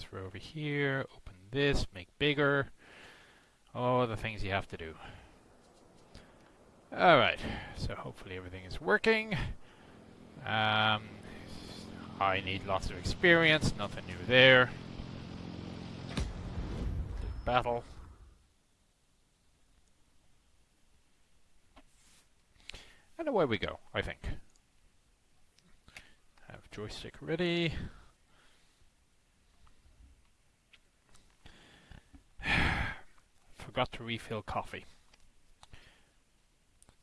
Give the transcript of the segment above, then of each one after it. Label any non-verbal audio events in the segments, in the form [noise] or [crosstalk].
transfer over here, open this, make bigger. All the things you have to do. Alright, so hopefully everything is working. Um, I need lots of experience, nothing new there. Battle. And away we go, I think. Have joystick ready. [sighs] Forgot to refill coffee.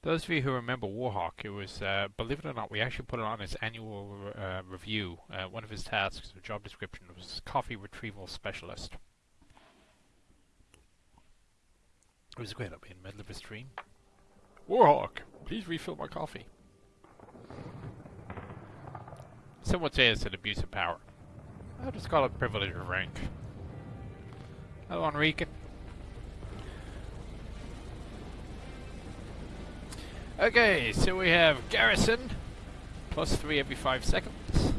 Those of you who remember Warhawk, it was, uh, believe it or not, we actually put it on his annual uh, review. Uh, one of his tasks, or job description, was coffee retrieval specialist. It was great. Be in the middle of a stream. Warhawk, please refill my coffee. Some would say it's an abuse of power. I'll just call it privilege of rank. Hello, Enrique. Okay, so we have Garrison, plus 3 every 5 seconds.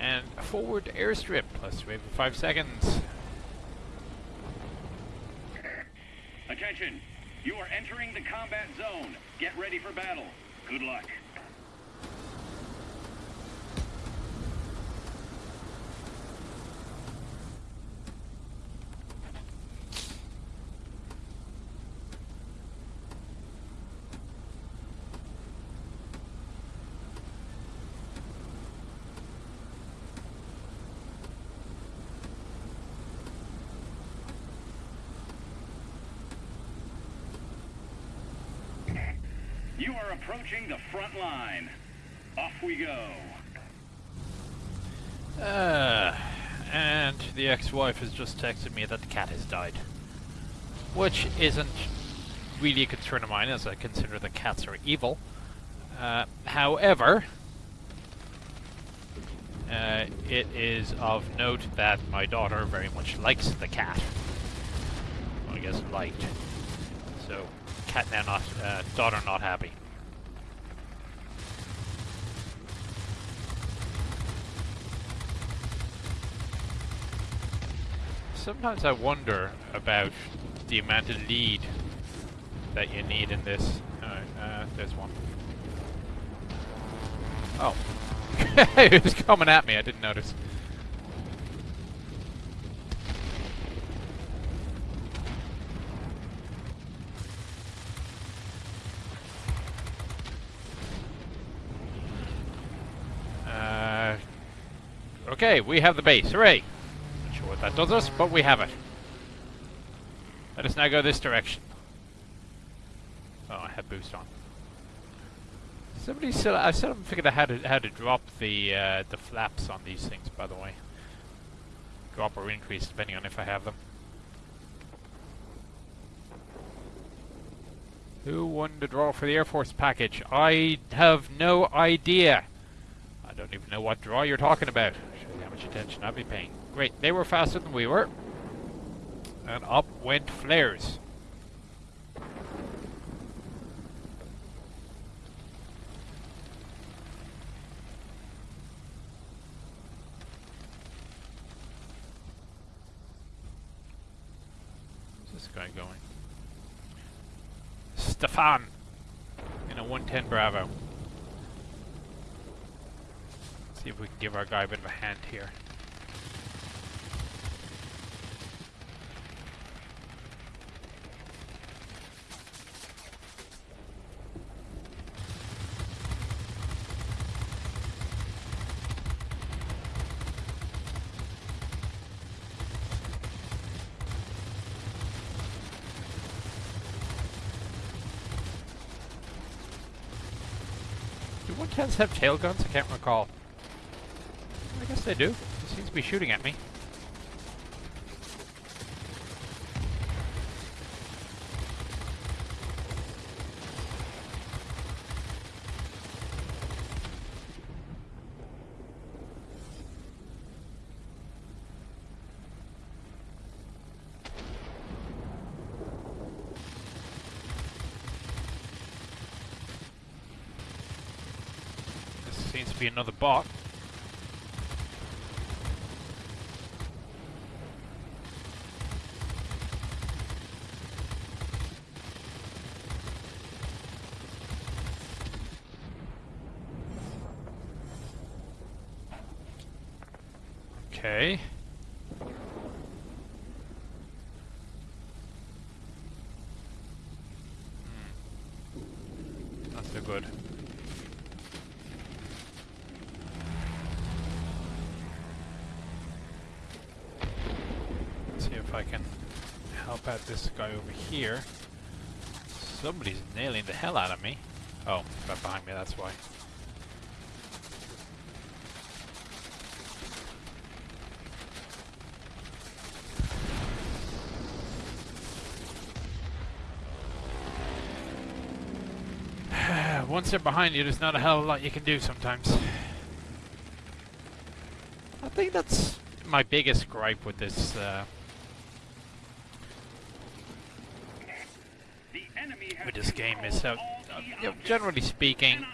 And forward airstrip, plus 3 every 5 seconds. Attention! You are entering the combat zone. Get ready for battle. Good luck. Are approaching the front line. Off we go. Uh, and the ex-wife has just texted me that the cat has died. Which isn't really a concern of mine, as I consider the cats are evil. Uh, however, uh, it is of note that my daughter very much likes the cat. Well, I guess liked. So, cat now not, uh, daughter not happy. Sometimes I wonder about the amount of lead that you need in this. Alright, uh, there's one. Oh. [laughs] it was coming at me, I didn't notice. Uh, okay, we have the base. Hooray! What that does us, but we have it. Let us now go this direction. Oh, I have boost on. Somebody said I still haven't figured out how to how to drop the uh, the flaps on these things. By the way, drop or increase depending on if I have them. Who won the draw for the Air Force package? I have no idea. I don't even know what draw you're talking about. How much attention I'll be paying. Great, they were faster than we were. And up went flares. Where's this guy going? Stefan! In a 110 Bravo. See if we can give our guy a bit of a hand here. Do 110s have tail guns? I can't recall. I guess they do. Seems to be shooting at me. This seems to be another bot. Okay. Hmm. Not so good. Let's see if I can help out this guy over here. Somebody's nailing the hell out of me. Oh, right behind me, that's why. [sighs] Once they're behind you, there's not a hell of a lot you can do sometimes. I think that's my biggest gripe with this uh, The enemy has with this game is all uh, you know, generally speaking,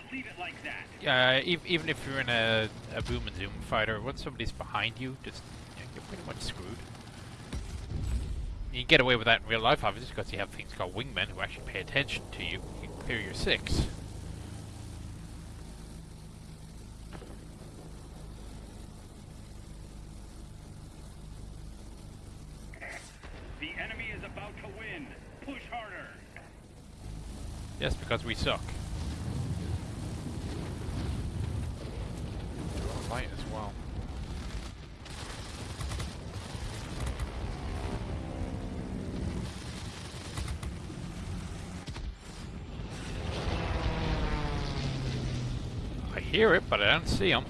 uh, ev- even if you're in a, a boom and zoom fighter, once somebody's behind you, just you know, you're pretty much screwed. You can get away with that in real life, obviously, because you have things called wingmen who actually pay attention to you. You clear your six. The enemy is about to win. Push harder. Yes, because we suck. Light as well. I hear it, but I don't see them.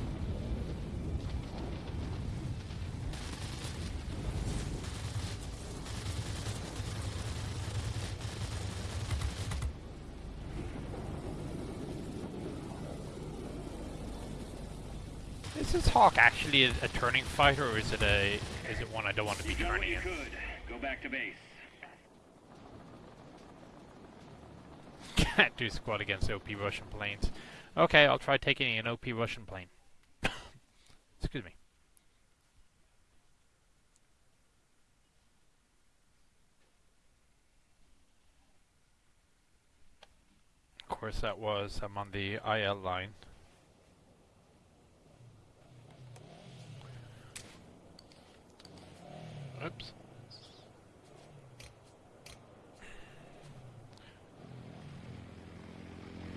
Hawk actually a, a turning fighter, or is it a is it one I don't want to be You done what turning you in? could. Go back to base. [laughs] Can't do squad against OP Russian planes. Okay, I'll try taking an OP Russian plane. [laughs] Excuse me. Of course, that was I'm on the IL line. Oops.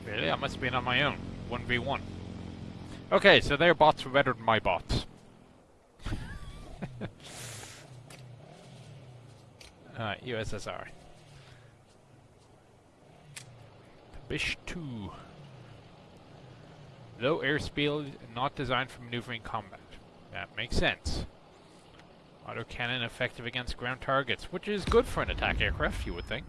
Really? I must have been on my own. 1v1. Okay, so their bots were better than my bots. [laughs] Uh, Alright, USSR. Bish 2. Low airspeed, not designed for maneuvering combat. That makes sense. Autocannon effective against ground targets, which is good for an attack aircraft, you would think.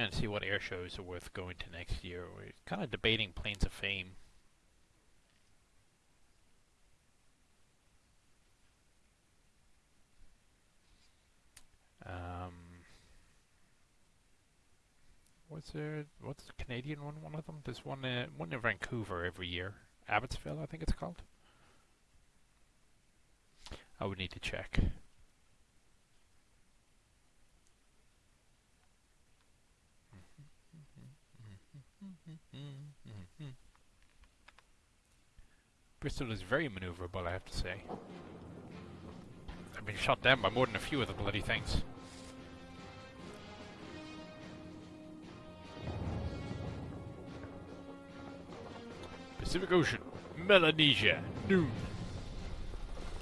Around to see what air shows are worth going to next year. We're kind of debating Planes of Fame. Um, what's there? What's the Canadian one? One of them? There's one. Uh, one in Vancouver every year. Abbotsville, I think it's called. I would need to check. Bristol is very maneuverable, I have to say. I've been shot down by more than a few of the bloody things. Pacific Ocean, Melanesia, noon.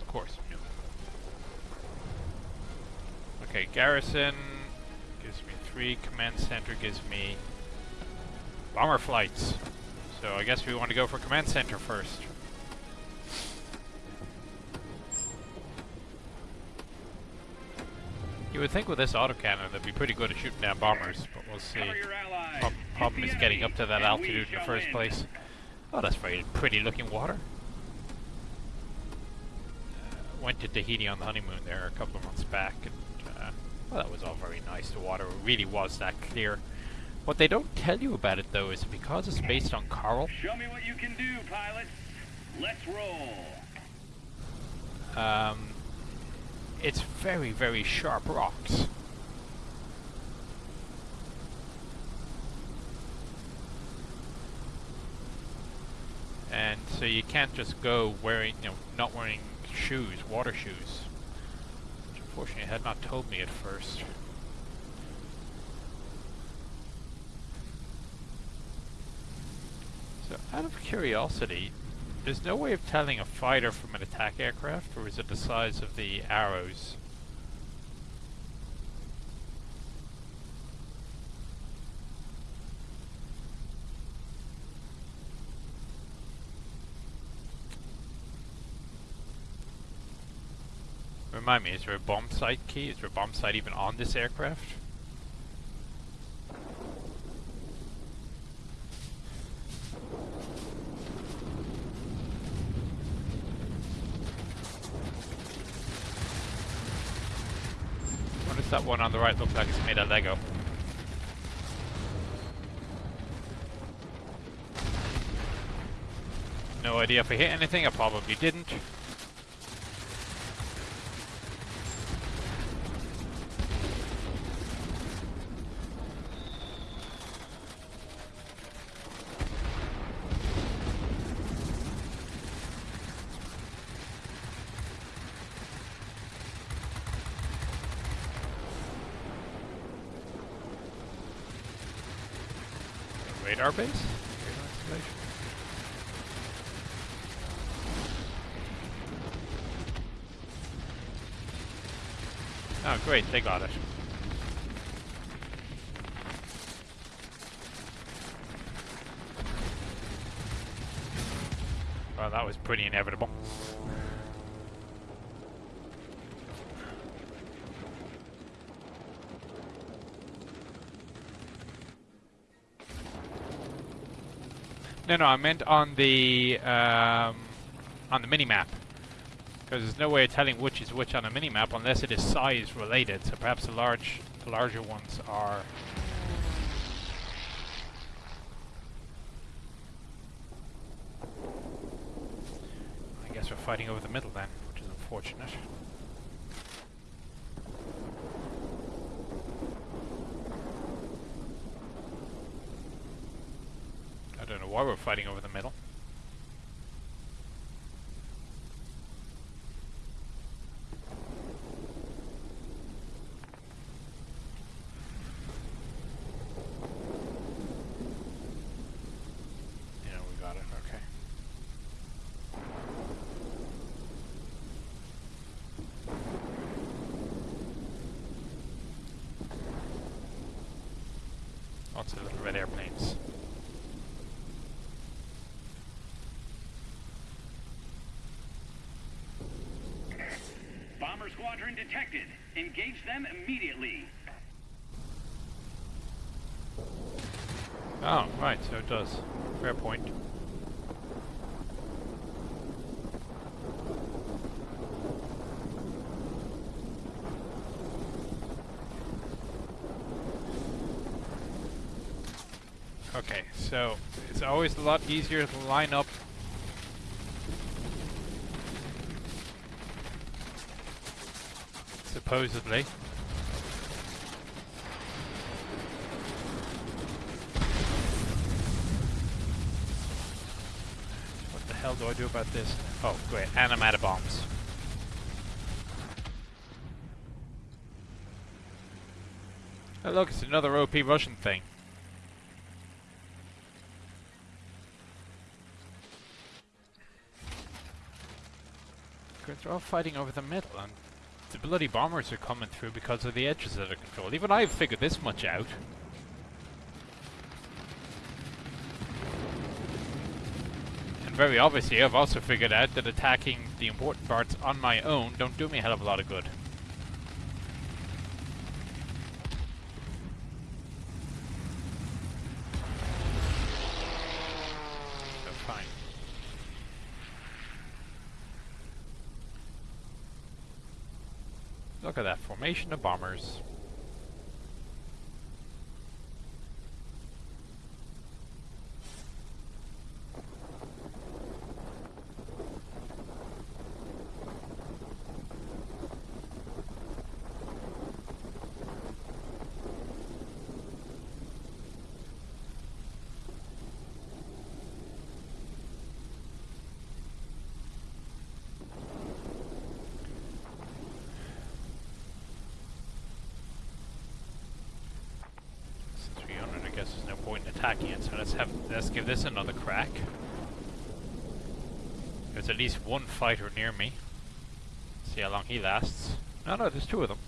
Of course, noon. Okay, Garrison gives me three. Command Center gives me bomber flights. So I guess we want to go for Command Center first. You would think with this autocannon they'd be pretty good at shooting down bombers, but we'll see. Prob- problem is getting up to that altitude in the first place. Oh, that's very pretty looking water. Uh, went to Tahiti on the honeymoon there a couple of months back, and uh, well, that was all very nice. The water really was that clear. What they don't tell you about it though is because it's based on coral, Show me what you can do, pilots. Let's roll. um, it's very, very sharp rocks. And so you can't just go wearing, you know, not wearing shoes, water shoes. Which unfortunately had not told me at first. So out of curiosity, there's no way of telling a fighter from an attack aircraft, or is it the size of the arrows? Remind me, is there a bomb sight key? Is there a bomb sight even on this aircraft? What does that one on the right looks like? It's made of Lego. No idea if I hit anything, I probably didn't. Radar base? Oh great, they got it. Well, that was pretty inevitable. No, no, I meant on the um, on the mini map. Because there's no way of telling which is which on a mini map unless it is size related. So perhaps the large, the larger ones are. I guess we're fighting over the middle then, which is unfortunate. I don't know why we're fighting over the middle. Yeah, we got it. Okay. Lots of little red airplanes. Bomber squadron detected. Engage them immediately. Oh, right, so it does. Fair point. Okay, so it's always a lot easier to line up supposedly. What the hell do I do about this? Oh, great, and I'm out of bombs. Oh look, it's another OP Russian thing. They're all fighting over the middle, and the bloody bombers are coming through because of the edges that are controlled. Even I've figured this much out. And very obviously, I've also figured out that attacking the important parts on my own don't do me a hell of a lot of good. So fine. Look at that formation of bombers. Attacking it. So let's have let's give this another crack. There's at least one fighter near me. See how long he lasts. No, no, there's two of them.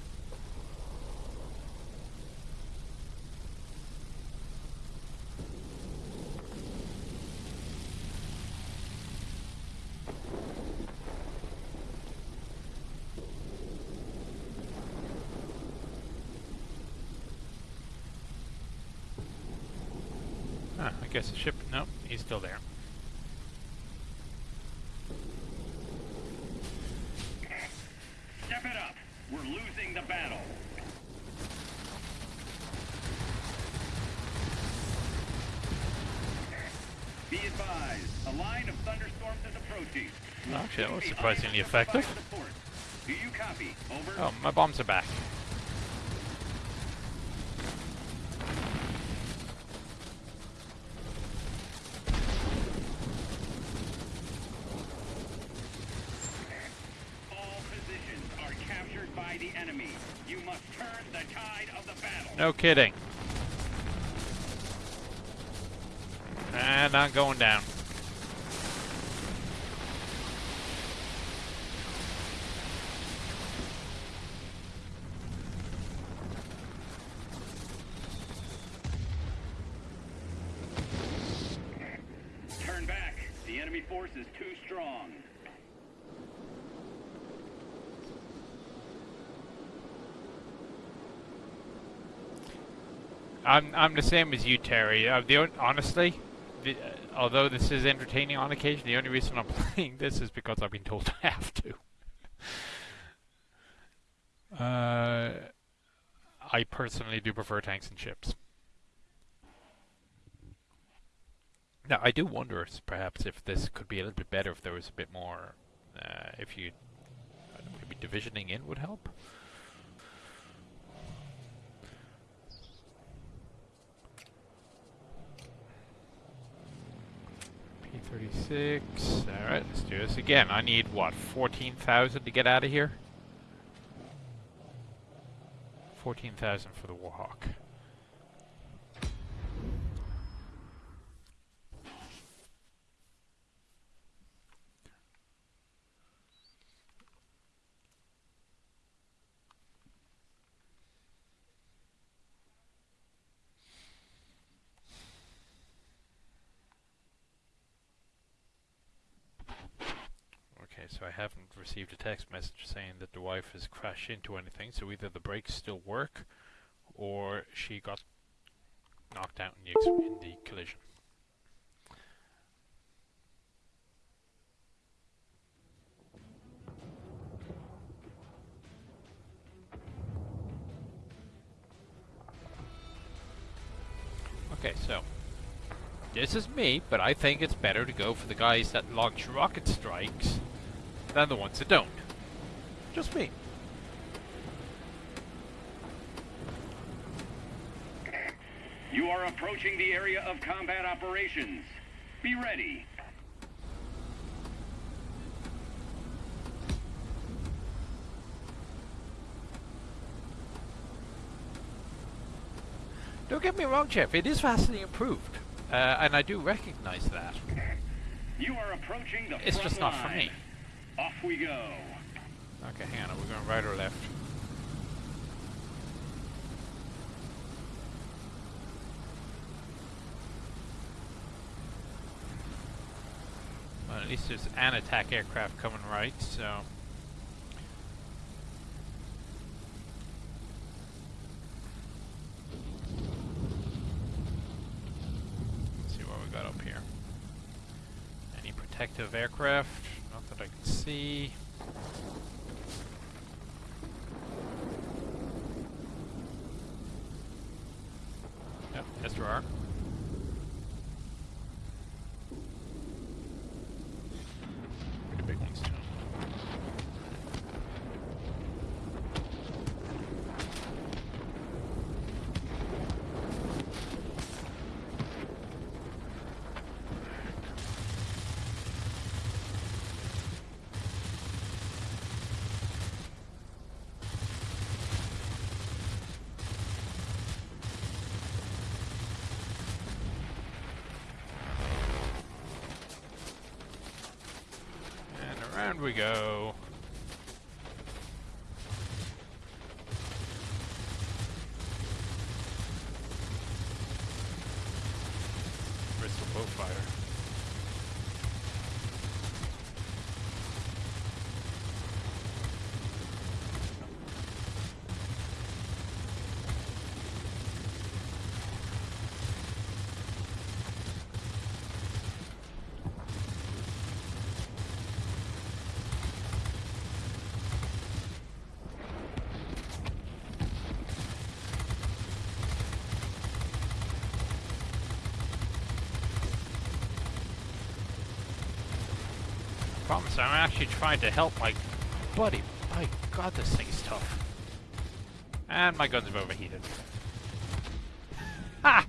Ah, I guess the ship. No, he's still there. Step it up. We're losing the battle. Be advised, a line of thunderstorms is approaching. Actually, that was surprisingly unable to provide effective. Do you copy? Over. Oh, my bombs are back. All positions are captured by the enemy. You must turn the tide of the battle. No kidding. And I'm going down. Turn back. The enemy force is too strong. I'm I'm the same as you, Terry. Uh, the honestly, the, uh, although this is entertaining on occasion, the only reason I'm [laughs] playing this is because I've been told I have to. [laughs] Uh, I personally do prefer tanks and ships. Now, I do wonder perhaps if this could be a little bit better if there was a bit more. Uh, if you know, maybe divisioning in would help. P36. Alright, let's do this again. I need, what, 14,000 to get out of here? 14,000 for the Warhawk. Okay, so I haven't received a text message saying that the wife has crashed into anything, so either the brakes still work, or she got knocked out in the, in the collision. Okay, so this is me, but I think it's better to go for the guys that launch rocket strikes than the ones that don't. Just me. You are approaching the area of combat operations. Be ready. Don't get me wrong, Jeff. It is vastly improved, uh, and I do recognize that. You are approaching the It's just not for me. Off we go. Okay, hang on. Are we going right or left? Well, at least there's an attack aircraft coming right, so. Let's see what we got up here. Any protective aircraft? Not And we go. Promise, I'm actually trying to help my buddy. My god, this thing is tough. And my guns have overheated. Ha!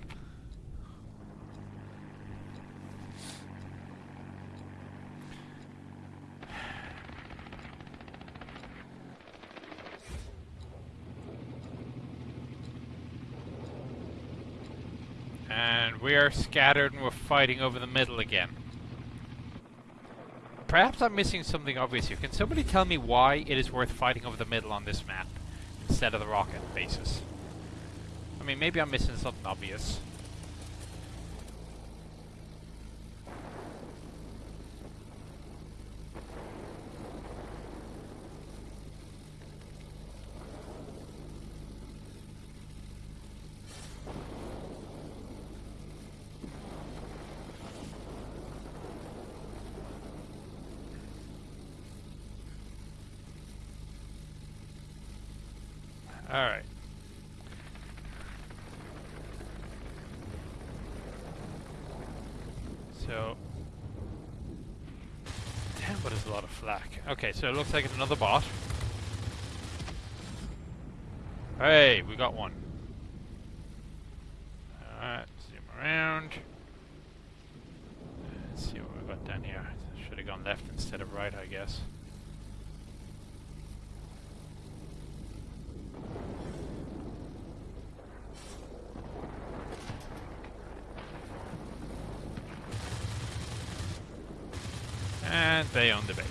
And we are scattered and we're fighting over the middle again. Perhaps I'm missing something obvious here. Can somebody tell me why it is worth fighting over the middle on this map instead of the rocket bases? I mean, maybe I'm missing something obvious. Alright. So... Damn, but it's a lot of flak. Okay, so it looks like it's another bot. Hey, we got one. Alright, zoom around. Let's see what we got down here. Should have gone left instead of right, I guess. And they own the base.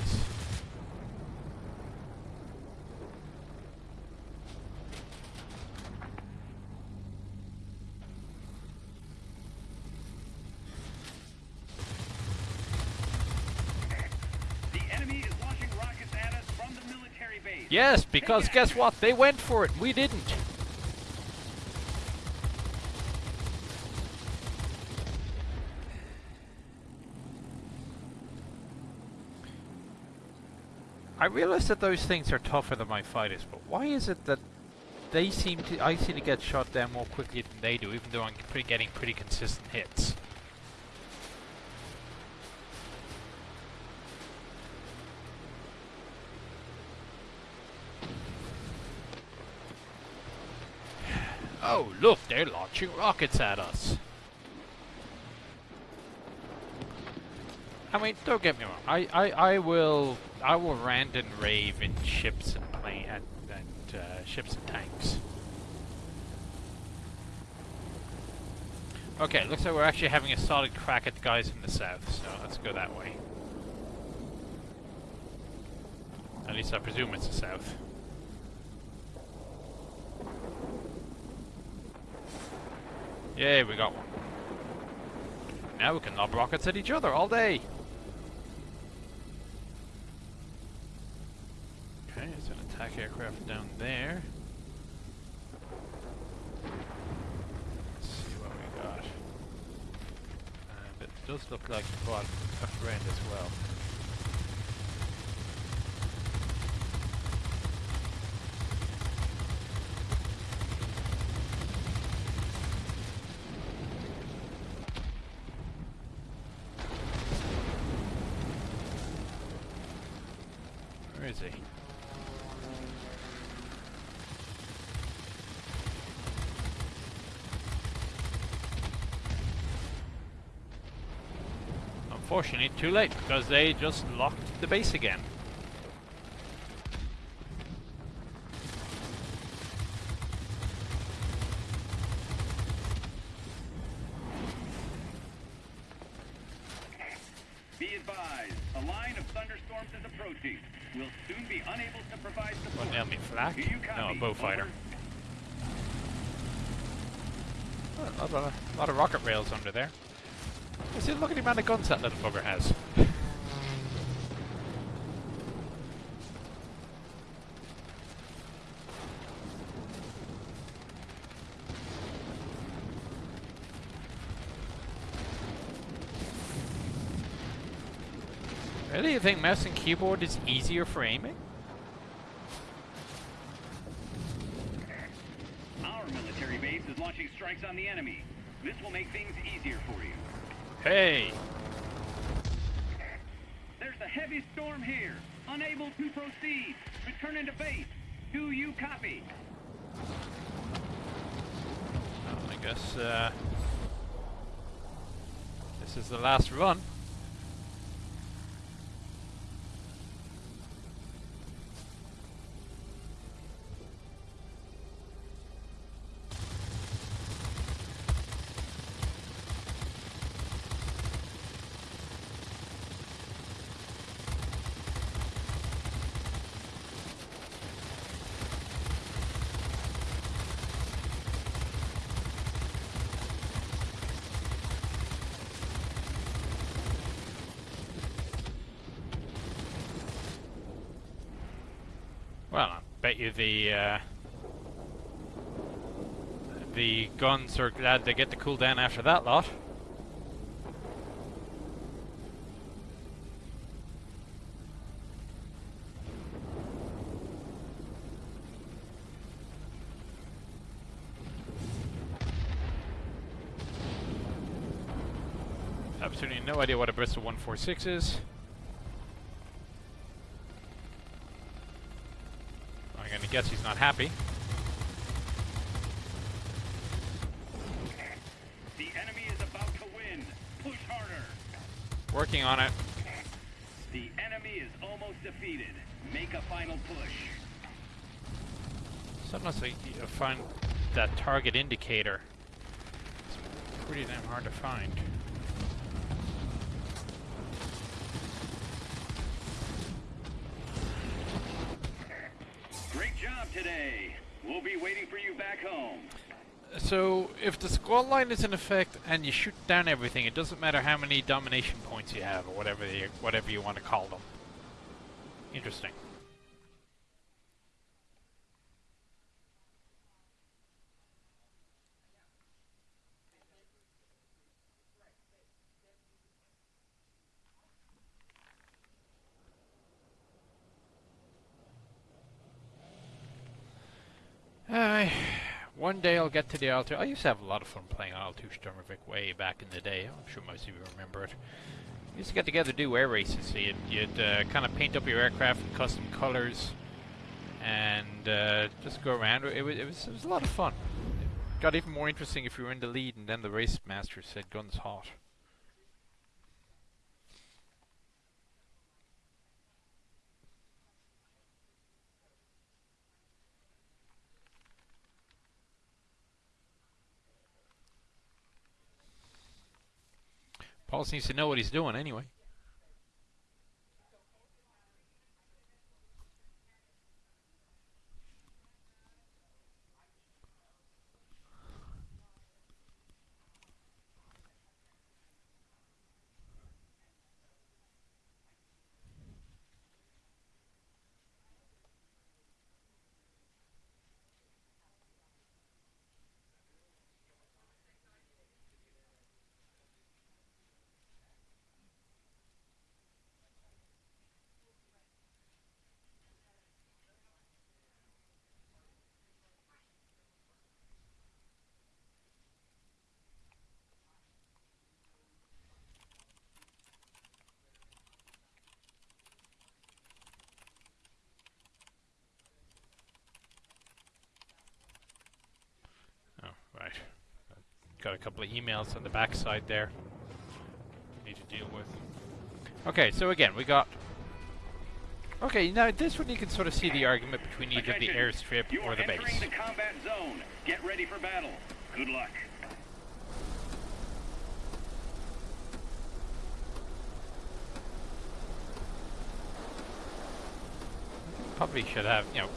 The enemy is launching rockets at us from the military base. Yes, because guess what? They went for it. We didn't. I realize that those things are tougher than my fighters, but why is it that they seem to I seem to get shot down more quickly than they do, even though I'm pretty, getting pretty consistent hits? Oh, look, they're launching rockets at us. I mean, don't get me wrong. I, I, I will I will rant and rave in ships and plane and, and uh, ships and tanks. Okay, looks like we're actually having a solid crack at the guys from the south, so let's go that way. At least I presume it's the south. Yay, we got one. Now we can lob rockets at each other all day. Okay, there's an attack aircraft down there. Let's see what we got. Uh, and it does look like we brought a friend as well. Where is he? Unfortunately, too late, because they just locked the base again. Be advised, a line of thunderstorms is approaching. We'll soon be unable to provide support. What, enemy flak? No, a Beaufighter. Oh, a, lot of, a lot of rocket rails under there. You see, look at the amount of guns that little bugger has. Really? You think mouse and keyboard is easier for aiming? Our military base is launching strikes on the enemy. This will make things easier for you. Hey! There's a heavy storm here. Unable to proceed. Return into base. Do you copy? Well, I guess uh, this is the last run. Well, I bet you the uh, the guns are glad they get to cool down after that lot. Absolutely no idea what a Bristol 146 is. Guess he's not happy. The enemy is about to win. Push harder. Working on it. The enemy is almost defeated. Make a final push. Sometimes I find that target indicator. It's pretty damn hard to find. We'll be waiting for you back home. So, if the squad line is in effect and you shoot down everything, it doesn't matter how many domination points you have, or whatever whatever you want to call them. Interesting. Uh, one day I'll get to the IL-2. I used to have a lot of fun playing IL-2 Sturmovik way back in the day. I'm sure most of you remember it. We used to get together do air races. So you'd, you'd uh, kind of paint up your aircraft in custom colors and uh, just go around. It was, it, was, it was a lot of fun. It got even more interesting if you were in the lead and then the race master said guns hot. Paul seems to know what he's doing anyway. Oh, right. Got a couple of emails on the backside there. Need to deal with. Okay, so again, we got. Okay, now this one you can sort of see the argument between either the airstrip you or the base. the combat zone. Get ready for battle. Good luck. probably should have, you know,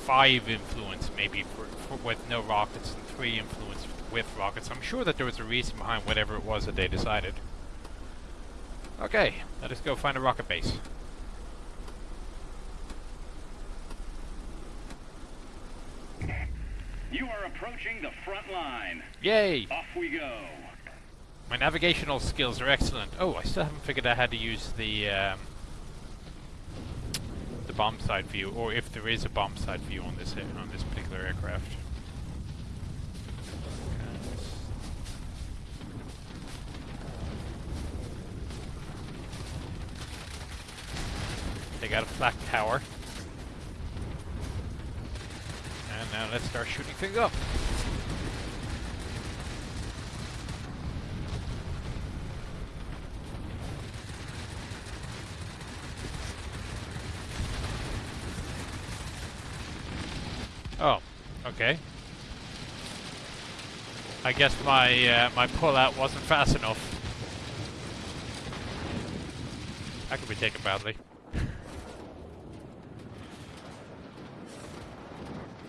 five influence maybe for, for with no rockets and three influence with rockets. I'm sure that there was a reason behind whatever it was that they decided. Okay, let us go find a rocket base. You are approaching the front line. Yay! Off we go. My navigational skills are excellent. Oh, I still haven't figured out how to use the um, the bomb sight view, or if there is a bomb sight view on this on this particular aircraft. They got a flak tower. And now let's start shooting things up. Oh, okay. I guess my uh, my pullout wasn't fast enough. That could be taken badly.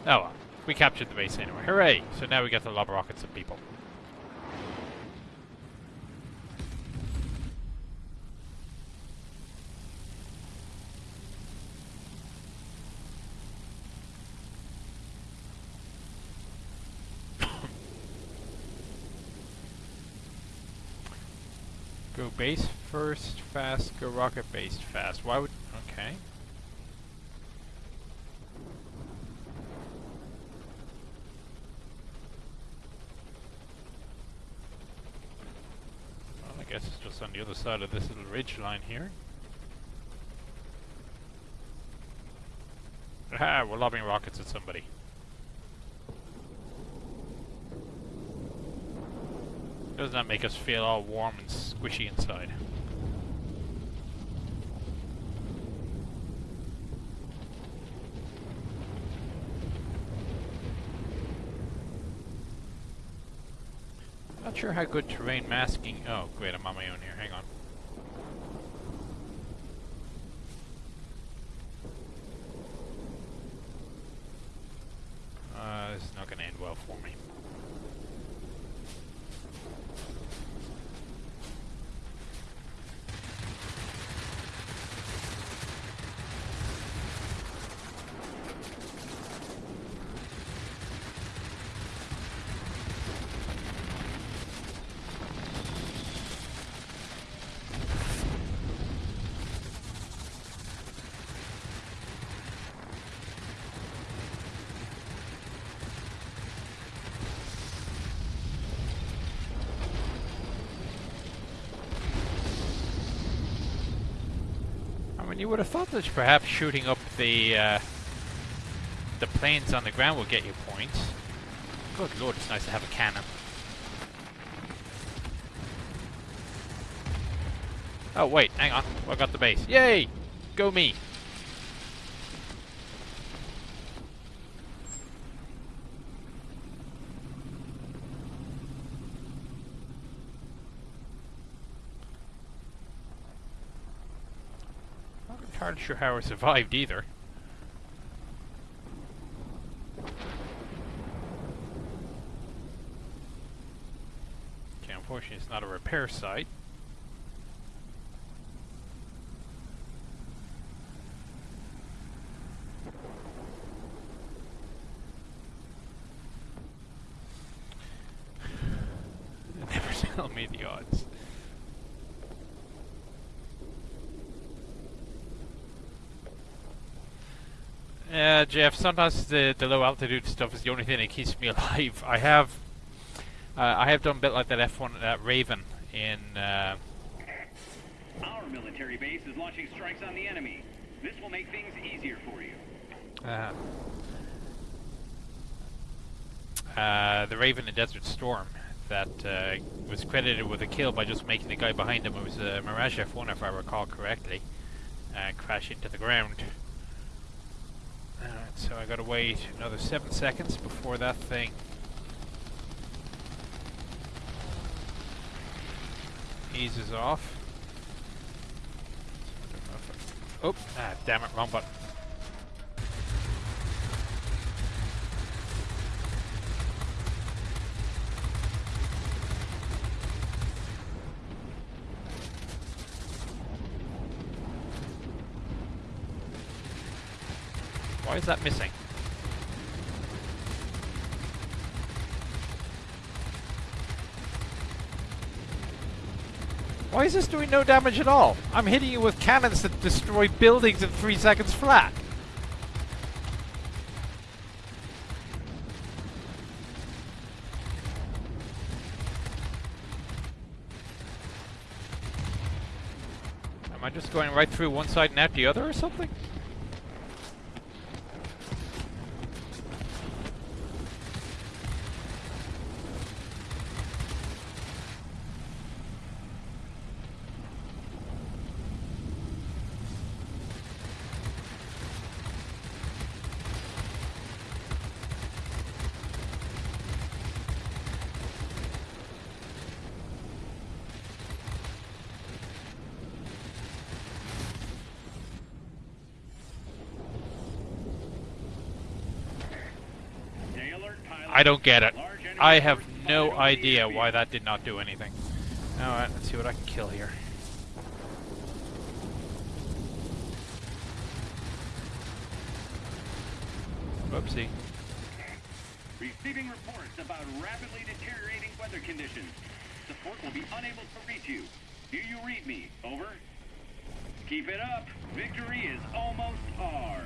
Oh well, we captured the base anyway. Hooray! So now we get to lob rockets at people. [laughs] Go base first, fast, go rocket base fast. Why would... Okay. Well, I guess it's just on the other side of this little ridge line here. Ah, we're lobbing rockets at somebody. Doesn't that make us feel all warm and squishy inside? Not sure how good terrain masking. Oh, great, I'm on my own here. Hang on. Uh, this is not going to end well for me. I mean, you would have thought that perhaps shooting up the uh, the planes on the ground will get you points. Good lord, it's nice to have a cannon. Oh wait, hang on. I got the base. Yay! Go me! Not entirely sure how I survived either. Okay, unfortunately it's not a repair site. [sighs] Never [laughs] tell me the odds. Yeah, Jeff. Sometimes the the low altitude stuff is the only thing that keeps me [laughs] alive. I have, uh, I have done a bit like that F1 uh, Raven in. Uh, Our military base is launching strikes on the enemy. This will make things easier for you. uh, uh, the Raven in Desert Storm that uh, was credited with a kill by just making the guy behind him. It was a Mirage F1, if I recall correctly, uh, crash into the ground. So I gotta wait another seven seconds before that thing eases off. Oh, ah, damn it, wrong button. Why is that missing? Why is this doing no damage at all? I'm hitting you with cannons that destroy buildings in three seconds flat. Am I just going right through one side and out the other or something? I don't get it. I have no firing on the idea why that did not do anything. Alright, let's see what I can kill here. Whoopsie. Receiving reports about rapidly deteriorating weather conditions. Support will be unable to reach you. Do you read me? Over. Keep it up. Victory is almost ours.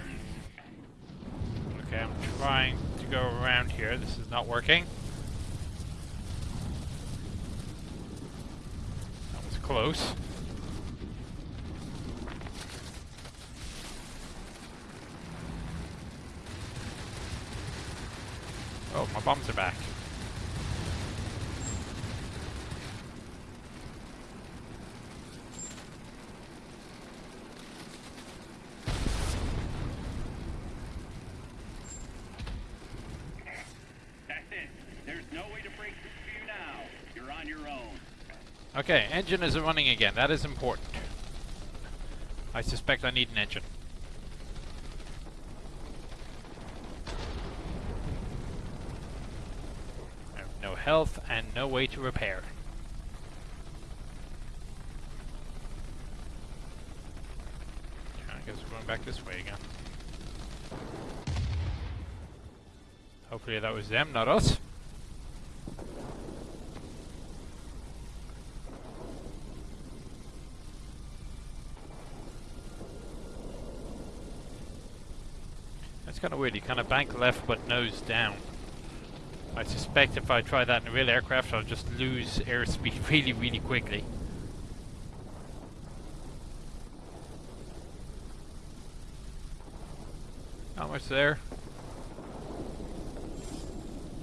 Okay, I'm trying to go around here. This is not working. That was close. Oh, my bombs are back. That's it. There's no way to break through for you now. You're on your own. Okay, engine is running again. That is important. I suspect I need an engine. I have no health and no way to repair. I guess we're going back this way again. Hopefully that was them, not us. That's kind of weird. You kind of bank left but nose down. I suspect if I try that in a real aircraft, I'll just lose airspeed [laughs] really, really quickly. How much there?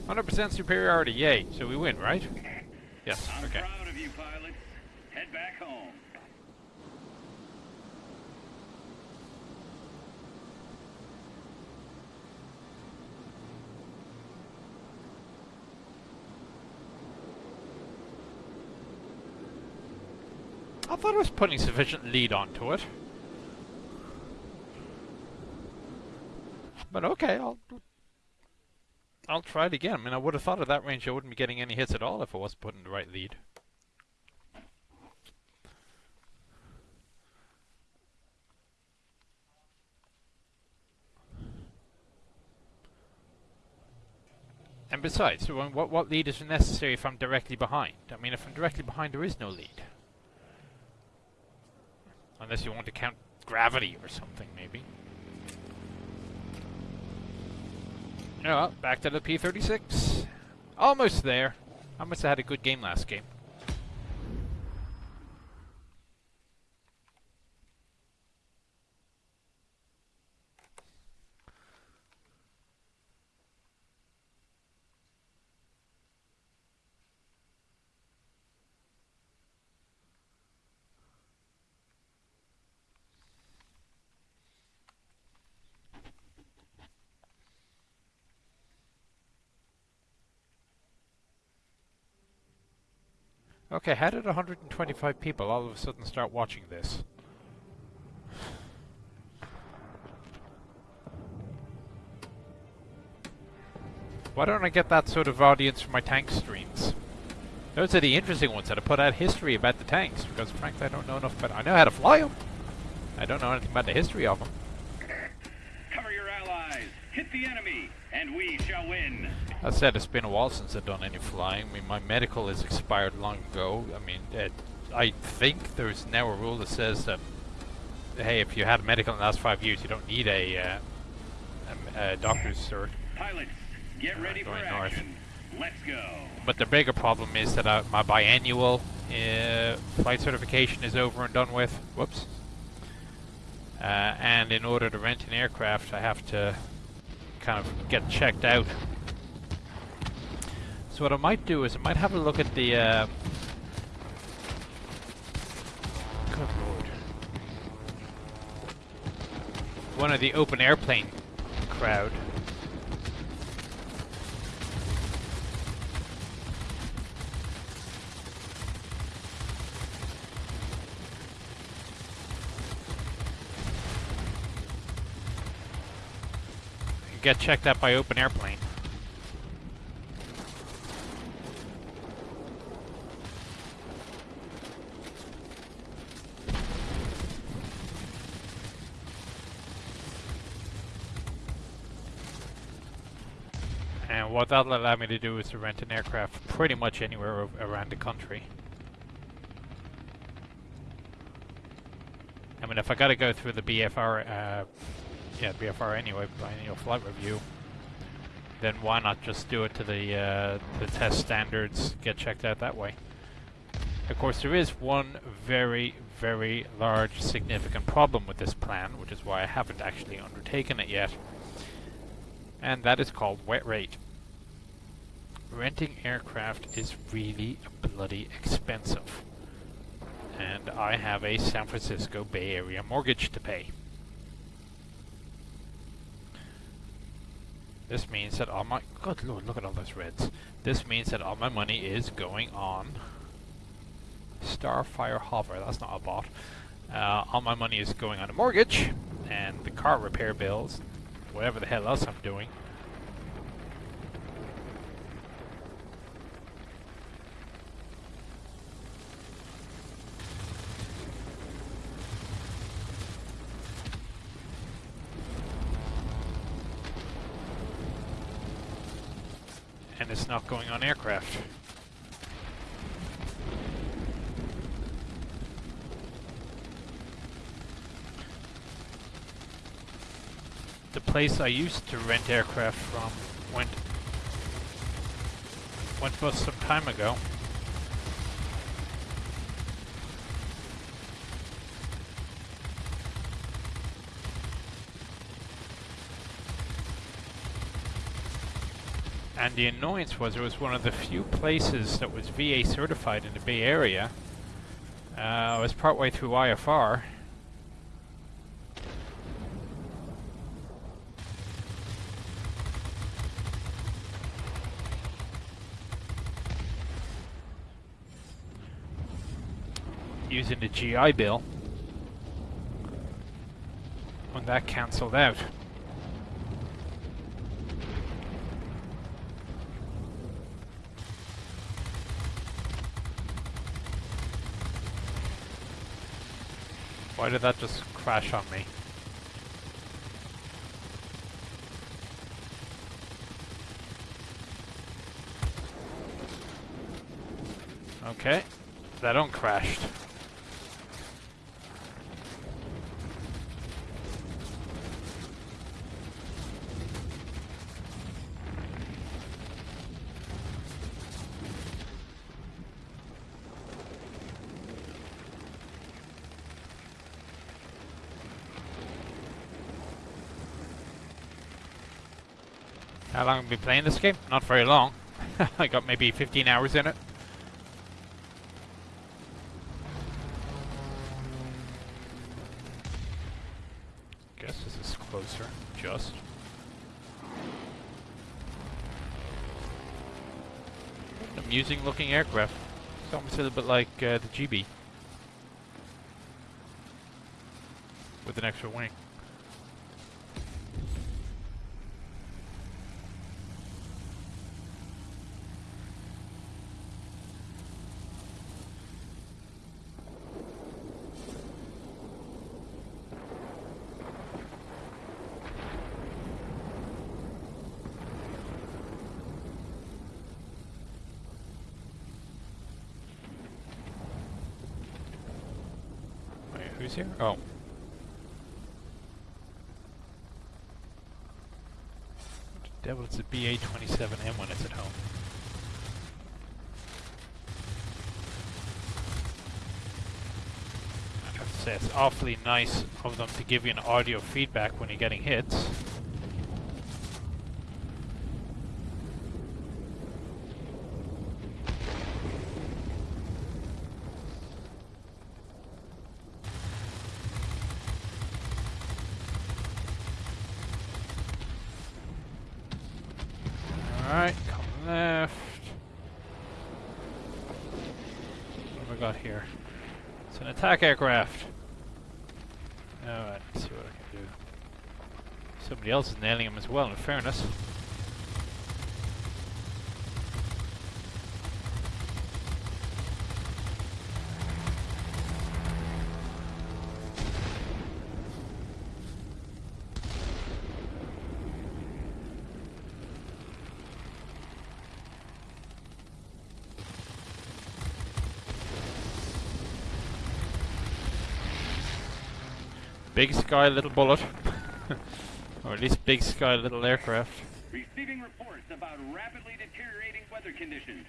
100% superiority, yay. So we win, right? Yes, I'm okay. proud of you, pilots. Head back home. I I was putting sufficient lead onto it. But okay, I'll I'll try it again. I mean, I would have thought at that range I wouldn't be getting any hits at all if I wasn't putting the right lead. And besides, what, what lead is necessary if I'm directly behind? I mean, if I'm directly behind, there is no lead. Unless you want to count gravity or something, maybe. Yeah, back to the P-36. Almost there. I must have had a good game last game. Okay, how did 125 people all of a sudden start watching this? Why don't I get that sort of audience for my tank streams? Those are the interesting ones that I put out history about the tanks, because frankly I don't know enough about I know how to fly them. I don't know anything about the history of them. Cover your allies. hit the enemy, and we shall win. I said it's been a while since I've done any flying. I mean, my medical is expired long ago. I mean, it, I think there's now a rule that says that, hey, if you had a medical in the last five years, you don't need a, uh, a, a doctor's cert. Pilots, get ready for north. action. Let's go. But the bigger problem is that uh, my biannual uh, flight certification is over and done with. Whoops. Uh, and in order to rent an aircraft, I have to kind of get checked out. So what I might do is I might have a look at the. Uh, good lord. One of the OpenAirplane crowd. Get checked out by OpenAirplane. And what that'll allow me to do is to rent an aircraft pretty much anywhere around the country. I mean, if I gotta go through the BFR, uh, yeah, BFR anyway, biennial flight review, then why not just do it to the uh, the test standards, get checked out that way? Of course, there is one very, very large, significant problem with this plan, which is why I haven't actually undertaken it yet, and that is called wet rate. Renting aircraft is really bloody expensive, and I have a San Francisco Bay Area mortgage to pay. This means that all my good lord, look at all those reds. This means that all my money is going on Starfire Hover. That's not a bot. Uh, all my money is going on a mortgage and the car repair bills, whatever the hell else I'm doing. And it's aircraft. the place I used to rent aircraft from went went bust some time ago. And the annoyance was it was one of the few places that was VA certified in the Bay Area. Uh, I was partway through IFR. using the GI Bill when that cancelled out. Why did that just crash on me? Okay, that uncrashed. How been playing this game? Not very long. [laughs] I got maybe 15 hours in it. Guess this is closer, just. Amusing looking aircraft. It's almost a little bit like uh, the GB. With an extra wing. Who's here? Oh. Devil it's a BA-27M when it's at home? I have to say, it's awfully nice of them to give you an audio feedback when you're getting hits. Alright, come left. What have I got here? It's an attack aircraft. Alright, see what I can do. Somebody else is nailing him as well, in fairness. Big sky, little bullet. [laughs] or at least big sky, little aircraft. Receiving reports about rapidly deteriorating weather conditions.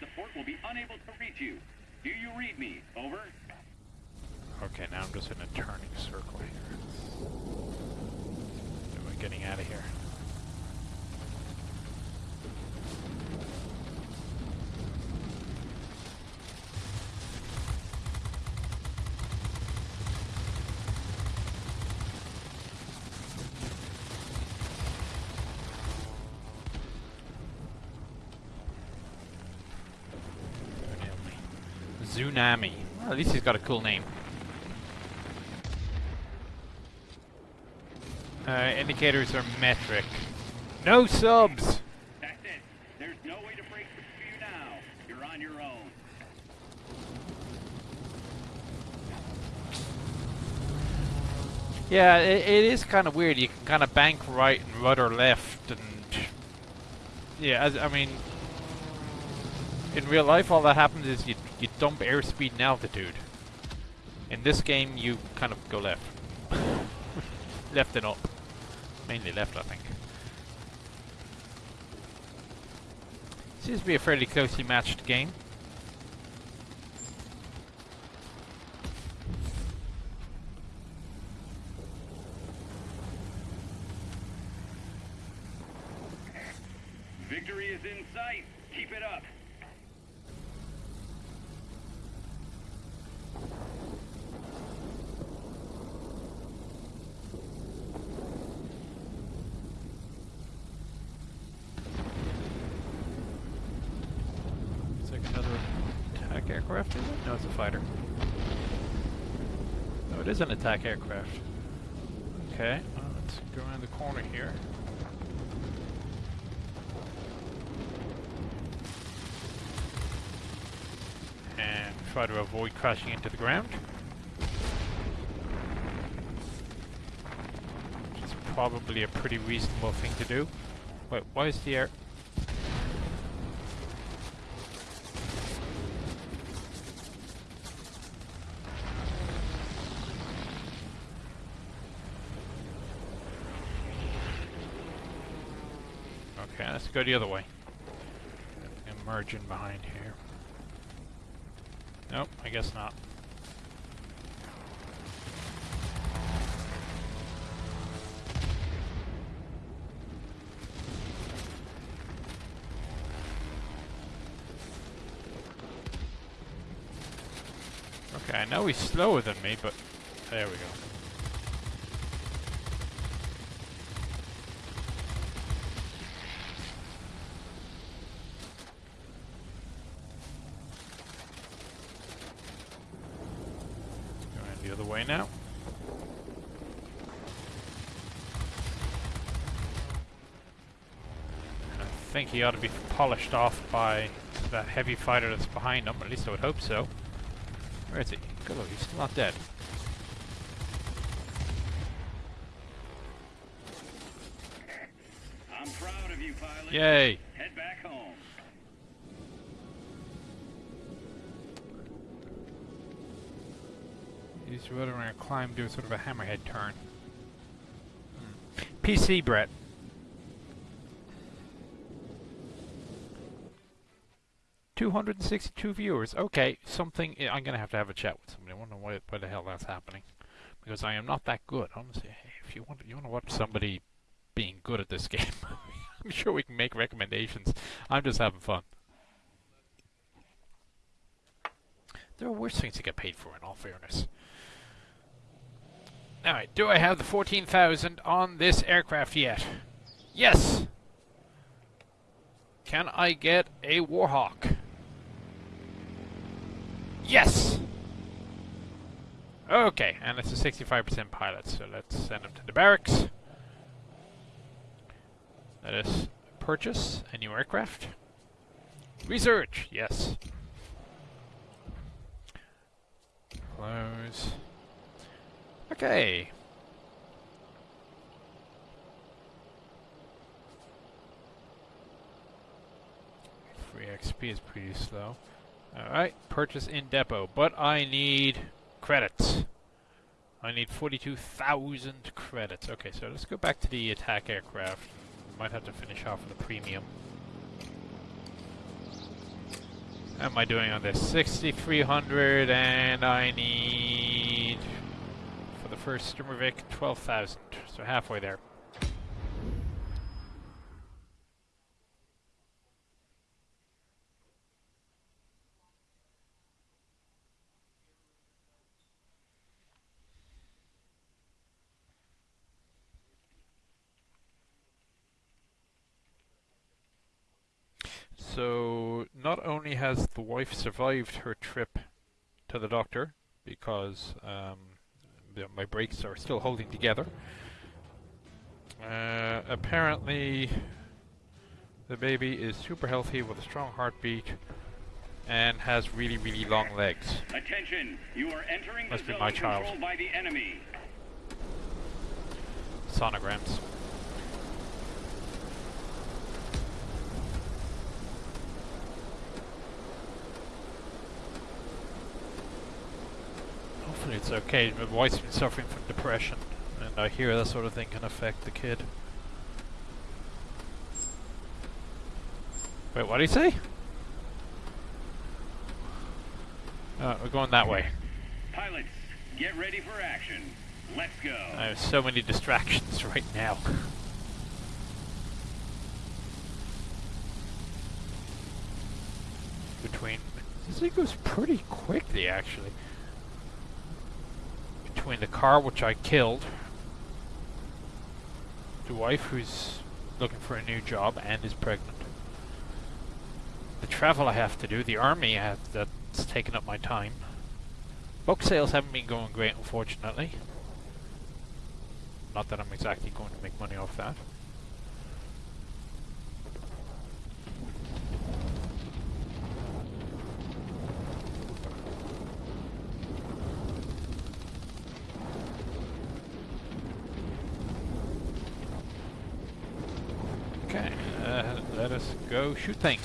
Support will be unable to reach you. Do you read me? Over. Okay, now I'm just in a turning circle here. Am I getting out of here? Tsunami. Well, at least he's got a cool name. Uh, indicators are metric. No subs! That's it. There's no way to break for now. You're on your own. Yeah, it, it is kind of weird. You can kind of bank right and rudder left, and yeah, as, I mean, in real life, all that happens is you dump airspeed and altitude. In this game, you kind of go left, [laughs] left and up, mainly left, I think. Seems to be a fairly closely matched game. Victory is in sight. Keep it up. It's like another attack aircraft, is it? No, it's a fighter. No, it is an attack aircraft. Okay, well, let's go around the corner here. And try to avoid crashing into the ground. Which is probably a pretty reasonable thing to do. Wait, why is the air... Okay, let's go the other way. In behind here. Nope, I guess not. Okay, I know he's slower than me, but there we go. Going the other way now. I think he ought to be polished off by that heavy fighter that's behind him. At least I would hope so. Where is he? Good look, he's still not dead. I'm proud of you, pilot. Yay! Head back home. Use your rudder and climb, do a sort of a hammerhead turn. Hmm. PC, Brett. Two hundred and sixty-two viewers. Okay, something. I'm gonna have to have a chat with somebody. I wonder why, why the hell that's happening, because I am not that good. Honestly, if you want, you want to watch somebody being good at this [laughs] game, I'm sure we can make recommendations. I'm just having fun. There are worse things to get paid for, in all fairness. Alright, do I have the 14,000 on this aircraft yet? Yes! Can I get a Warhawk? Yes! Okay, and it's a 65% pilot, so let's send him to the barracks. Let us purchase a new aircraft. Research, yes. Close. Okay. Free XP is pretty slow. Alright, purchase in depot, but I need credits. I need 42,000 credits. Okay, so let's go back to the attack aircraft. Might have to finish off with a premium. How am I doing on this? 6,300 and I need for the first Sturmovik 12,000. So halfway there. So, not only has the wife survived her trip to the doctor, because um, my brakes are still holding together, uh, apparently the baby is super healthy with a strong heartbeat and has really, really long legs. Attention, you are entering Must the be zone my child. controlled by the enemy. Sonograms. Hopefully it's okay. My wife's been suffering from depression, and I hear that sort of thing can affect the kid. Wait, what did he say? Uh, we're going that way. Pilots, get ready for action. Let's go. I have so many distractions [laughs] right now. Between this thing goes pretty quickly actually. The car which I killed, the wife who's looking for a new job and is pregnant, the travel I have to do, the army have, that's taken up my time. Book sales haven't been going great, unfortunately. Not that I'm exactly going to make money off that. Okay, uh, let us go shoot things.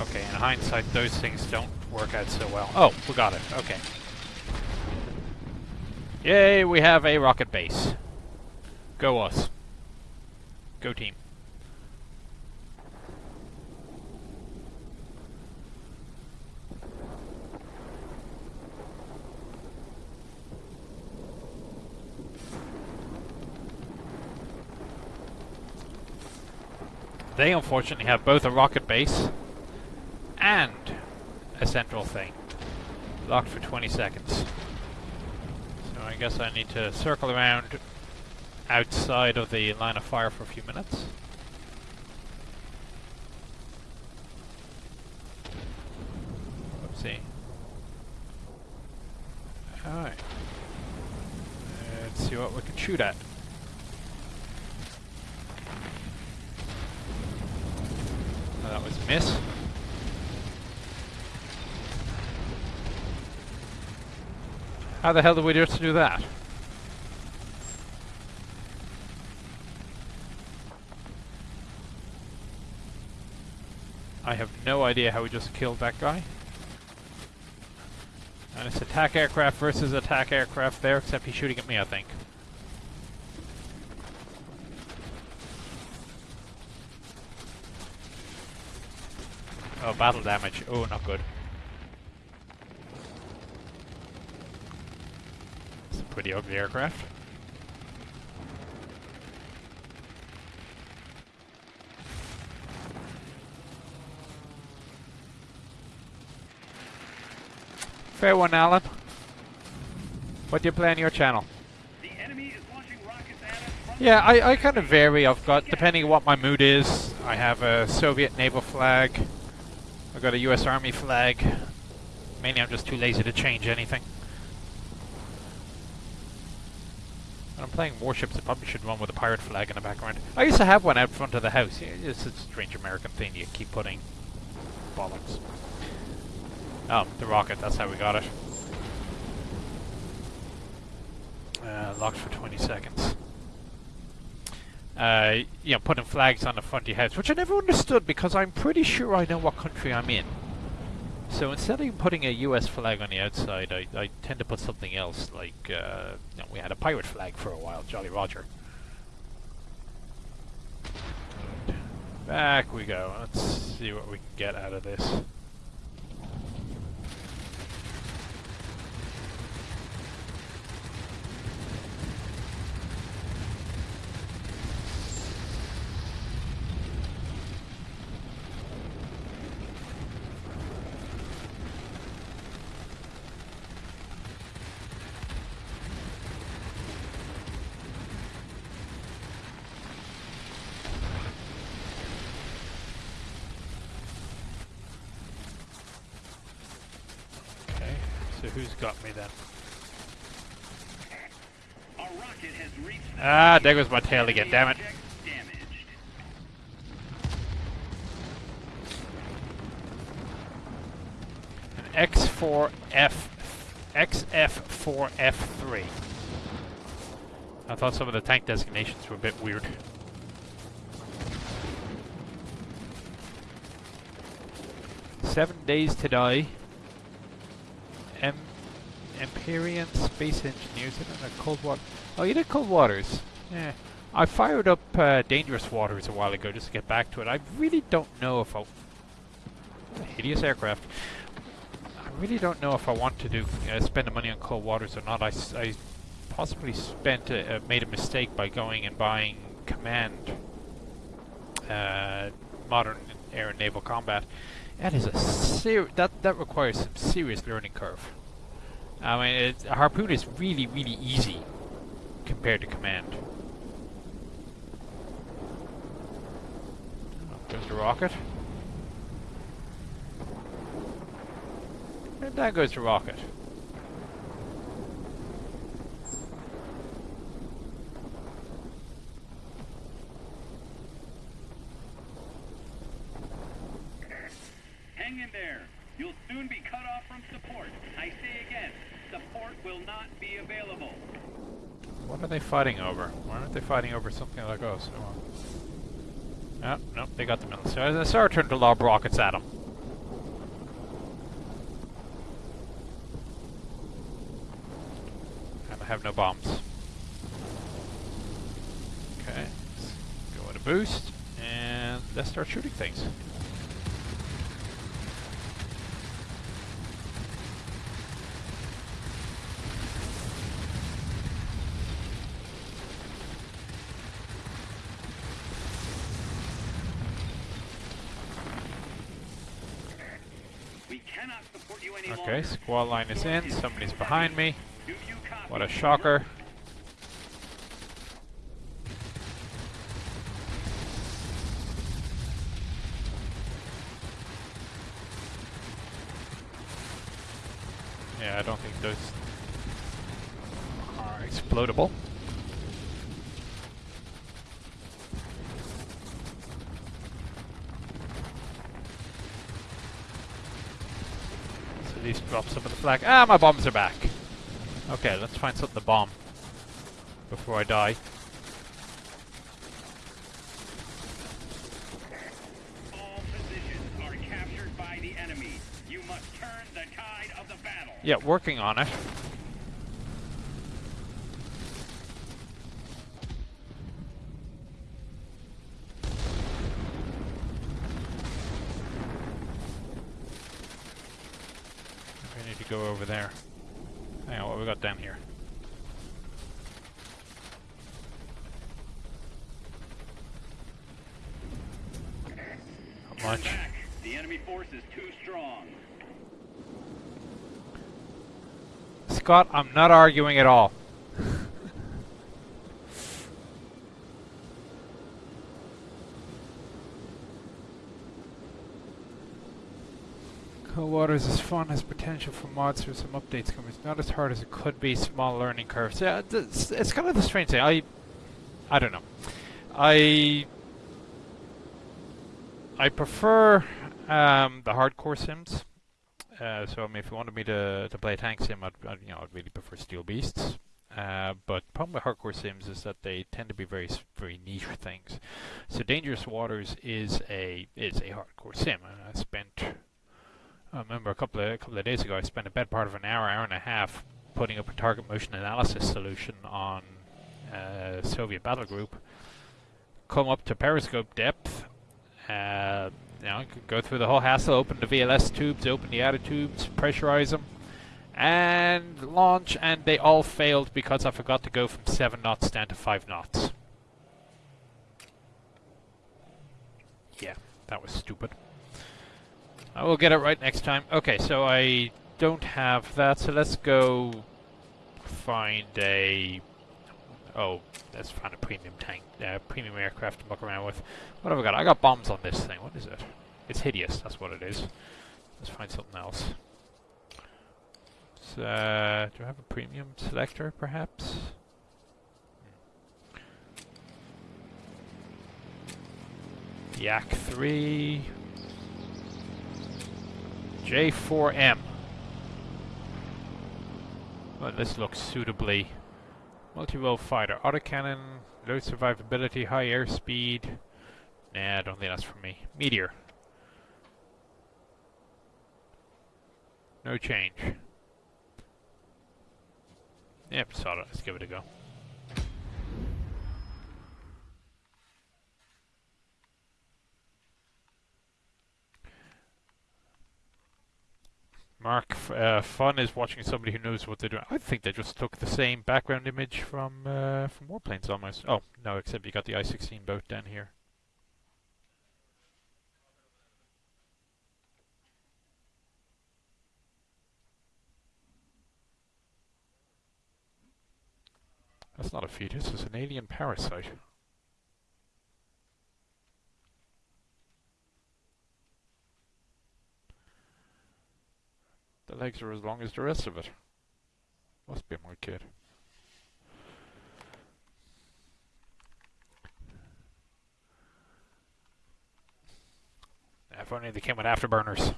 Okay, in hindsight, those things don't work out so well. Oh, we got it. Okay. Yay, we have a rocket base. Go us. Go team. They unfortunately have both a rocket base and a central thing. Locked for 20 seconds. So I guess I need to circle around outside of the line of fire for a few minutes. Let's see. Alright. Let's see what we can shoot at. Oh, that was a miss. How the hell did we just do that? I have no idea how we just killed that guy. And it's attack aircraft versus attack aircraft there, except he's shooting at me, I think. Oh, battle damage. Oh, not good. It's a pretty ugly aircraft. Fair one, Alan. What do you play on your channel? The enemy is launching rockets at us Yeah, I, I kind of vary. I've got, depending on what my mood is, I have a Soviet naval flag. I've got a US Army flag. Mainly I'm just too lazy to change anything. Playing warships, I probably should run with a pirate flag in the background. I used to have one out front of the house. It's a strange American thing you keep putting. Bollocks. Oh, the rocket, that's how we got it. Uh, locked for 20 seconds. Uh, you know, putting flags on the front of your house, which I never understood because I'm pretty sure I know what country I'm in. So instead of putting a US flag on the outside, I, I tend to put something else, like, uh, we had a pirate flag for a while, Jolly Roger. Back we go. Let's see what we can get out of this. Okay, so who's got me then? a rocket has reached the Ah, there goes my tail again, damn it. An X4F, XF4F3. I thought some of the tank designations were a bit weird. Seven days to die. Em Empyrion Space Engineers. I don't know, Cold Water. Oh, you did Cold Waters. Yeah. I fired up uh, Dangerous Waters a while ago just to get back to it. I really don't know if I'll... Hideous aircraft. I really don't know if I want to do uh, spend the money on cold waters or not. I, I possibly spent a, uh, made a mistake by going and buying Command uh, Modern Air and Naval Combat. That is a ser- that that requires some serious learning curve. I mean, it, Harpoon is really really easy compared to Command. Oh, there's the rocket. And down goes the rocket. Hang in there. You'll soon be cut off from support. I say again, support will not be available. What are they fighting over? Why aren't they fighting over something like us? Oh, nope, they got the. So it's our turn to lob rockets at them. And I have no bombs. Okay, let's go with a boost, and let's start shooting things. We cannot support you any Okay, squall line is in, somebody's behind me. What a shocker. Yeah, I don't think those are explodable. So at least drop some of the flag. Ah, my bombs are back. Okay, let's find something to bomb before I die. All positions are captured by the enemy. You must turn the tide of the battle. Yeah, working on it. We need to go over there. Hang on, what we got down here? Not Turn much. back. The enemy force is too strong. Scott, I'm not arguing at all. Cold Waters is fun, has potential for mods or some updates coming. It's not as hard as it could be, small learning curves. Yeah, it's, it's kind of the strange thing. I, I don't know. I, I prefer um, the hardcore sims. Uh, so I mean, if you wanted me to, to play a tank sim, I'd, I'd you know I'd really prefer Steel Beasts. Uh, but the problem with hardcore sims is that they tend to be very very niche things. So Dangerous Waters is a is a hardcore sim, I spent I remember a couple of a couple of days ago I spent a bad part of an hour hour and a half putting up a target motion analysis solution on uh, Soviet battle group. Come up to periscope depth. Uh, you know, go through the whole hassle, open the VLS tubes, open the outer tubes, pressurize them, and launch, and they all failed because I forgot to go from 7 knots down to 5 knots. Yeah, that was stupid. I will get it right next time. Okay, so I don't have that, so let's go find a... Oh, let's find a premium tank, uh, premium aircraft to muck around with. What have I got? I got bombs on this thing. What is it? It's hideous, that's what it is. Let's find something else. So, uh, do I have a premium selector, perhaps? Hmm. Yak 3. J4M. Well, this looks suitably multi-role fighter. Autocannon, low survivability, high airspeed. Nah, I don't think that's for me. Meteor. No change. Yep, solid. Let's give it a go. Mark, uh, fun is watching somebody who knows what they're doing. I think they just took the same background image from uh, from Warplanes almost. Oh no, except you got the I-16 boat down here. That's not a fetus, it's an alien parasite. The legs are as long as the rest of it. Must be my kid. If only they came with afterburners.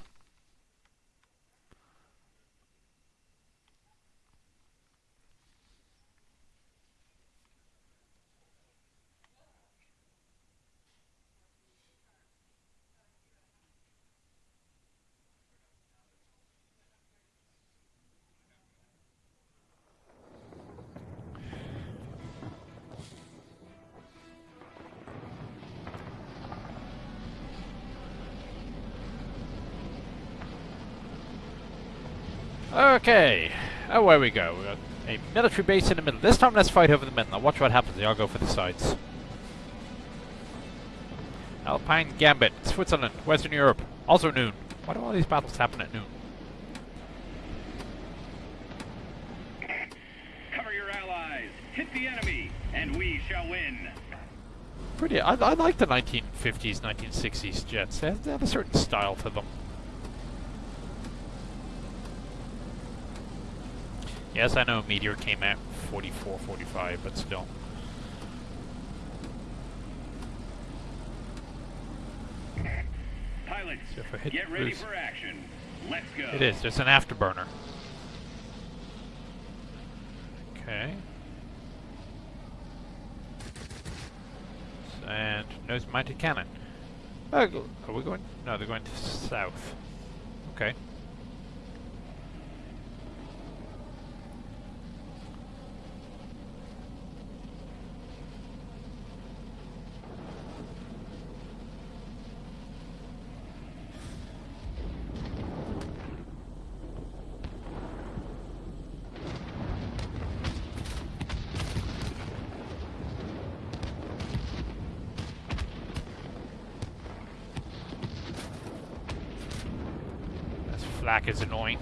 Okay, away we go. We got a military base in the middle. This time let's fight over the middle. Now watch what happens. They all go for the sides. Alpine Gambit, Switzerland, Western Europe. Also noon. Why do all these battles happen at noon? Cover your allies. Hit the enemy, and we shall win. Pretty. I, I like the 1950s, 1960s jets. They have, they have a certain style to them. Yes, I know Meteor came at 44, 45, but still. Pilots, So if I hit get ready boost- for action. Let's go. It is. There's an afterburner. Okay. And nose mounted cannon. Uh, are we going? No, they're going to south. Okay. This is annoying.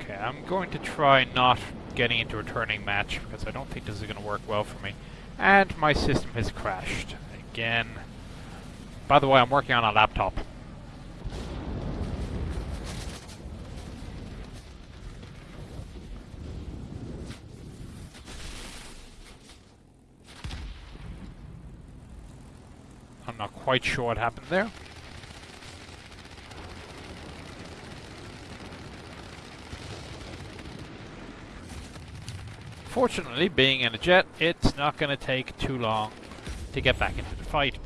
Okay, I'm going to try not getting into a turning match because I don't think this is going to work well for me. And my system has crashed again. By the way, I'm working on a laptop. I'm not quite sure what happened there. Fortunately, being in a jet, it's not going to take too long to get back into the fight.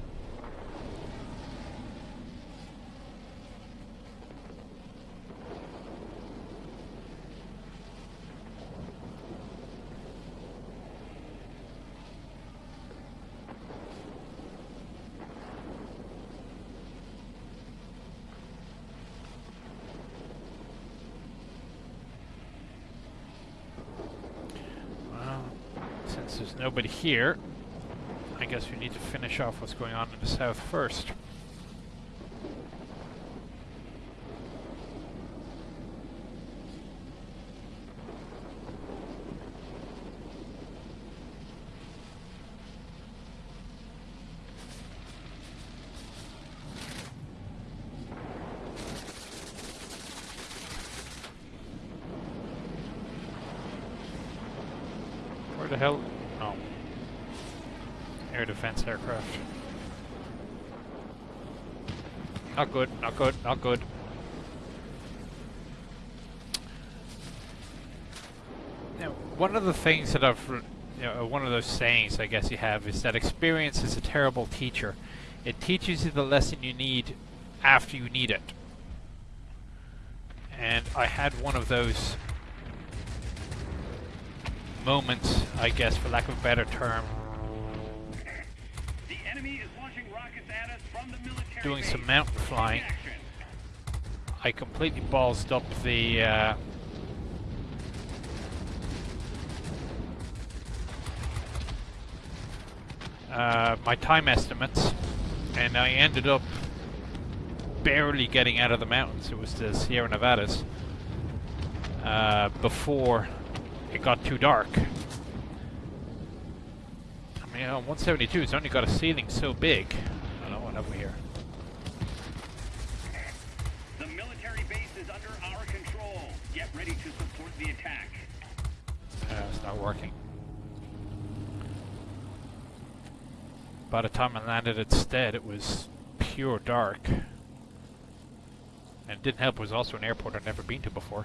Well, since there's nobody here, I guess we need to finish off what's going on in the south first. Where the hell? Air defense aircraft. Not good, not good, not good. Now, one of the things that I've, you know, one of those sayings I guess you have is that experience is a terrible teacher. It teaches you the lesson you need after you need it. And I had one of those moments, I guess, for lack of a better term, doing some mountain flying. I completely ballsed up the uh, uh, my time estimates, and I ended up barely getting out of the mountains. It was the Sierra Nevadas uh, before it got too dark. I mean, on 172, it's only got a ceiling so big. I don't know what have here. By the time I landed at Stead, it was pure dark. And it didn't help, it was also an airport I'd never been to before.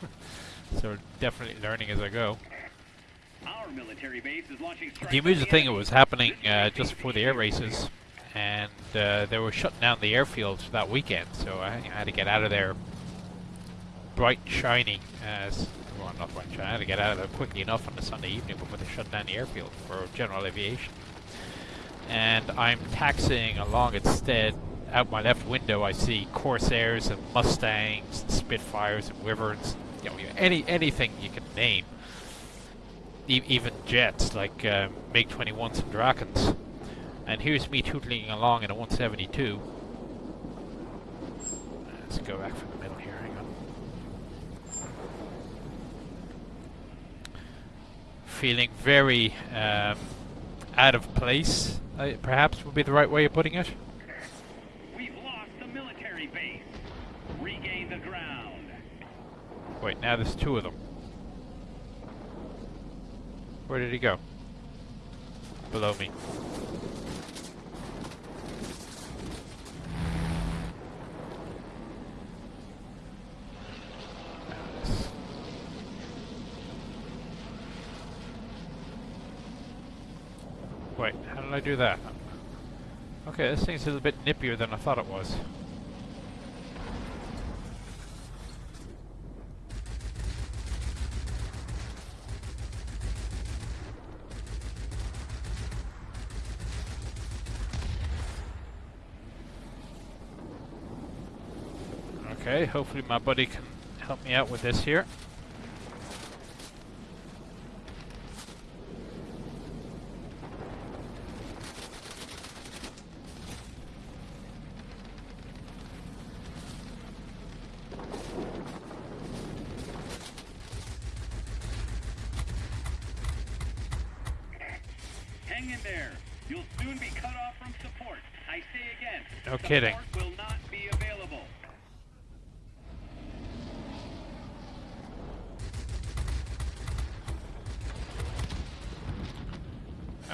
[laughs] so definitely learning as I go. Our military base is launching The amusing thing, it was happening uh, just before the air races, and uh, they were shutting down the airfields for that weekend, so I, I had to get out of there bright and shiny. As, well, not bright and shiny, I had to get out of there quickly enough on the Sunday evening before they shut down the airfield for general aviation. And I'm taxiing along instead. Out my left window, I see Corsairs and Mustangs, and Spitfires and Wyverns, you know, any anything you can name e- even jets like uh, MiG 21s and Drakens. And here's me tootling along in a 172. let's go back from the middle here. Hang on. Feeling very um, out of place, uh, perhaps would be the right way of putting it. We've lost the military base. Regain the ground. Wait, now there's two of them. Where did he go? Below me. Now this- Did I do that? Okay, this thing's a little bit nippier than I thought it was. Okay, hopefully my buddy can help me out with this here. Hang in there. You'll soon be cut off from support. I say again. No support kidding.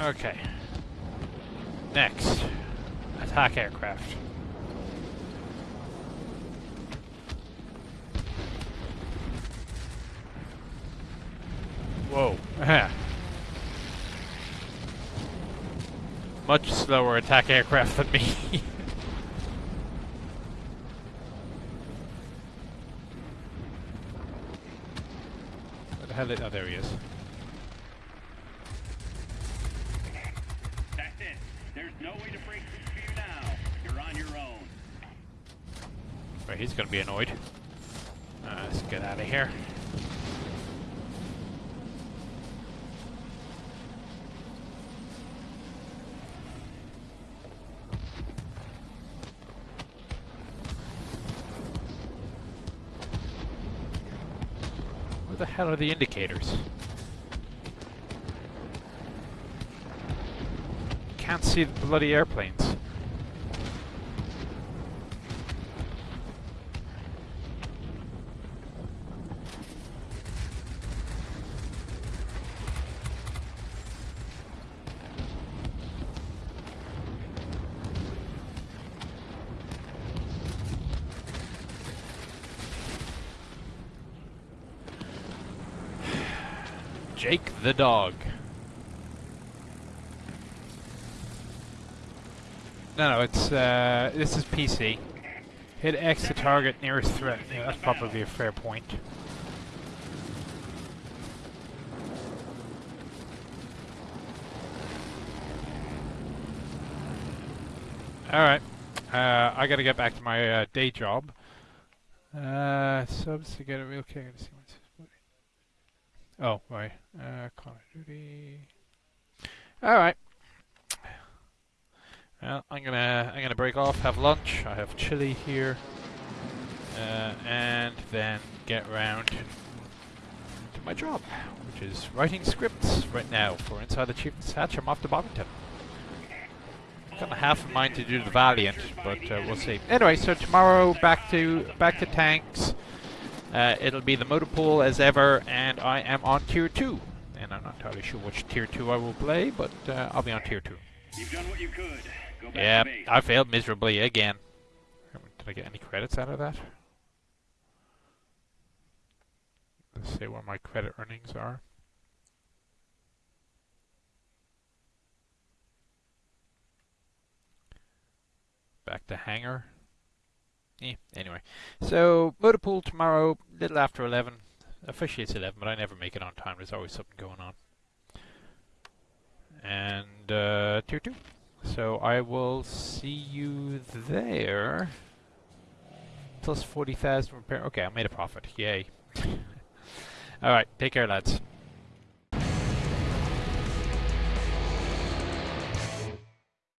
Okay. Next, attack aircraft. Whoa. [laughs] Much slower attack aircraft than me. [laughs] Where the hell is... Oh, there he is. That's it. There's no way to break through you now. You're on your own. Right, he's gonna be annoyed. Uh, let's get out of here. Where the hell are the indicators? Can't see the bloody airplanes. The dog. No, no, it's uh, this is PC. Hit X to target nearest threat. Yeah, that's probably a fair point. All right, uh, I gotta get back to my uh, day job. Uh, subs to get a real kick. Oh, right. Uh, Of Duty. All right. Well, I'm gonna I'm gonna break off, have lunch. I have chili here, uh, and then get round to my job, which is writing scripts right now for Inside the Chieftain's Hatch. I'm off to Bovington. Got a half a mind to do the Valiant, but uh, we'll see. Anyway, so tomorrow back to back to tanks. Uh, it'll be the motor pool as ever, and I am on tier two. Entirely sure which tier two I will play, but uh, I'll be on tier two. You've done what you could. Go back Yeah. I failed miserably again. Did I get any credits out of that? Let's see what my credit earnings are. Back to hangar. Eh, anyway. So, motor pool tomorrow, little after 11. Officially it's 11, but I never make it on time. There's always something going on. And, uh, tier 2. So I will see you there. Plus 40,000 repair. Okay, I made a profit. Yay. [laughs] Alright, take care, lads.